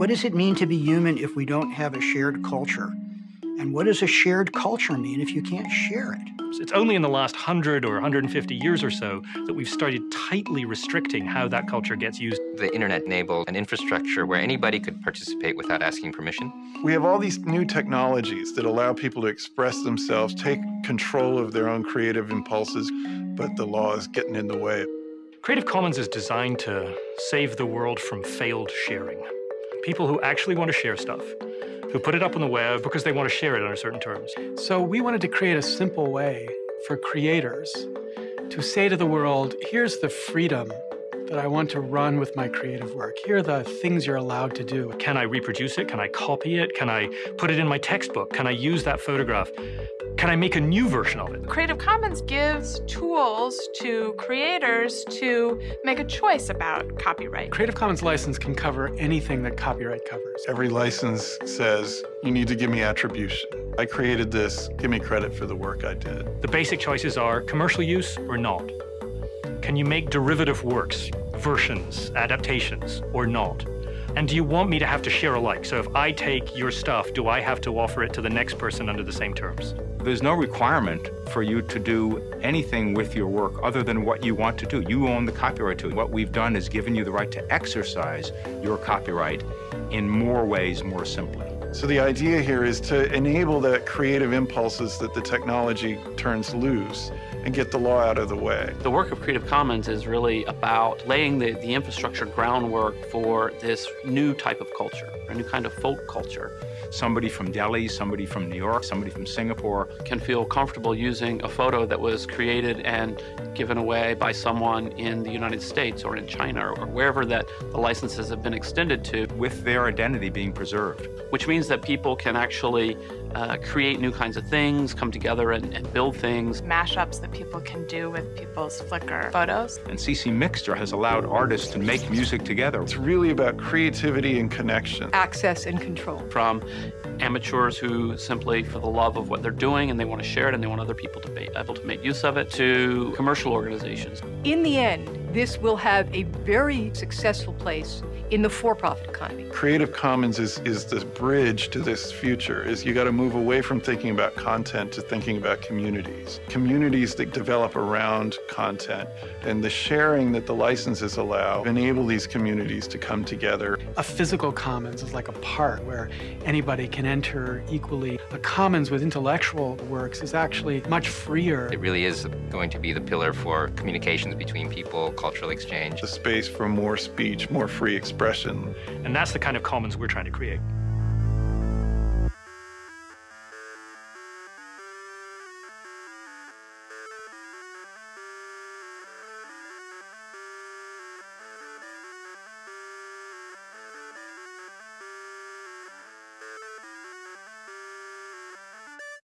What does it mean to be human if we don't have a shared culture? And what does a shared culture mean if you can't share it? It's only in the last 100 or 150 years or so that we've started tightly restricting how that culture gets used. The internet enabled an infrastructure where anybody could participate without asking permission. We have all these new technologies that allow people to express themselves, take control of their own creative impulses, but the law is getting in the way. Creative Commons is designed to save the world from failed sharing. People who actually want to share stuff who put it up on the web because they want to share it under certain terms. So we wanted to create a simple way for creators to say to the world, here's the freedom that I want to run with my creative work. Here are the things you're allowed to do. Can I reproduce it? Can I copy it? Can I put it in my textbook? Can I use that photograph? Can I make a new version of it? Creative Commons gives tools to creators to make a choice about copyright. Creative Commons license can cover anything that copyright covers. Every license says, you need to give me attribution. I created this, give me credit for the work I did. The basic choices are commercial use or not. Can you make derivative works, versions, adaptations, or not? And do you want me to have to share alike? So if I take your stuff, do I have to offer it to the next person under the same terms? There's no requirement for you to do anything with your work other than what you want to do. You own the copyright to it. What we've done is given you the right to exercise your copyright in more ways, more simply. So the idea here is to enable the creative impulses that the technology turns loose and get the law out of the way. The work of Creative Commons is really about laying the, the infrastructure groundwork for this new type of culture, a new kind of folk culture. Somebody from Delhi, somebody from New York, somebody from Singapore can feel comfortable using a photo that was created and given away by someone in the United States or in China or wherever that the licenses have been extended to. With their identity being preserved. Which means that people can actually uh, create new kinds of things, come together and, and, build things. Mashups that people can do with people's Flickr photos. And CC Mixter has allowed artists to make music together. It's really about creativity and connection. Access and control. From amateurs who simply, for the love of what they're doing and they want to share it and they want other people to be able to make use of it, to commercial organizations. In the end, this will have a very successful place in the for-profit economy. Creative Commons is, is the bridge to this future, is you got to move away from thinking about content to thinking about communities. Communities that develop around content and the sharing that the licenses allow enable these communities to come together. A physical commons is like a park where anybody can enter equally. A commons with intellectual works is actually much freer. It really is going to be the pillar for communications between people, cultural exchange. The space for more speech, more free expression. And that's the kind of commons we're trying to create.